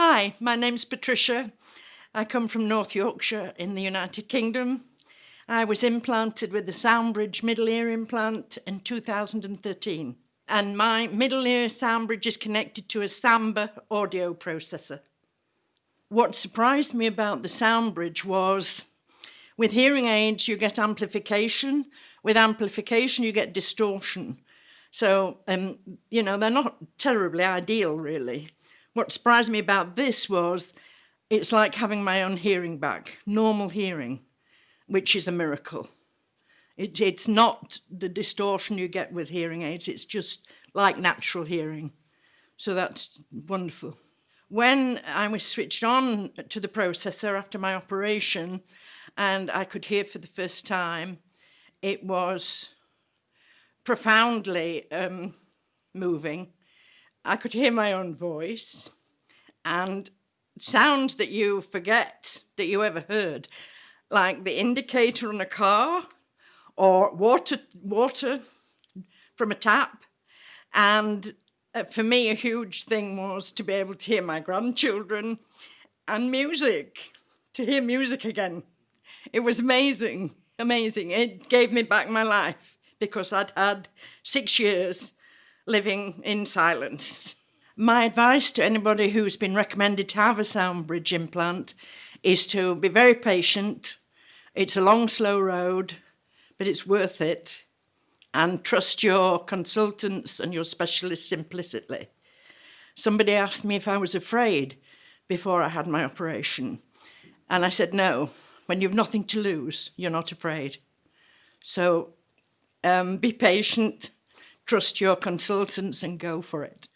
Hi, my name's Patricia. I come from North Yorkshire in the United Kingdom. I was implanted with the Soundbridge middle ear implant in 2013 and my middle ear Soundbridge is connected to a Samba audio processor. What surprised me about the Soundbridge was with hearing aids you get amplification, with amplification you get distortion. So, um, you know, they're not terribly ideal really. What surprised me about this was it's like having my own hearing back, normal hearing, which is a miracle. It, it's not the distortion you get with hearing aids, it's just like natural hearing. So that's wonderful. When I was switched on to the processor after my operation and I could hear for the first time, it was profoundly um, moving. I could hear my own voice and sounds that you forget that you ever heard, like the indicator on a car or water, water from a tap. And uh, for me, a huge thing was to be able to hear my grandchildren and music, to hear music again. It was amazing, amazing. It gave me back my life because I'd had six years living in silence. My advice to anybody who's been recommended to have a Soundbridge implant is to be very patient. It's a long, slow road, but it's worth it. And trust your consultants and your specialists implicitly. Somebody asked me if I was afraid before I had my operation. And I said, no, when you've nothing to lose, you're not afraid. So um, be patient, trust your consultants and go for it.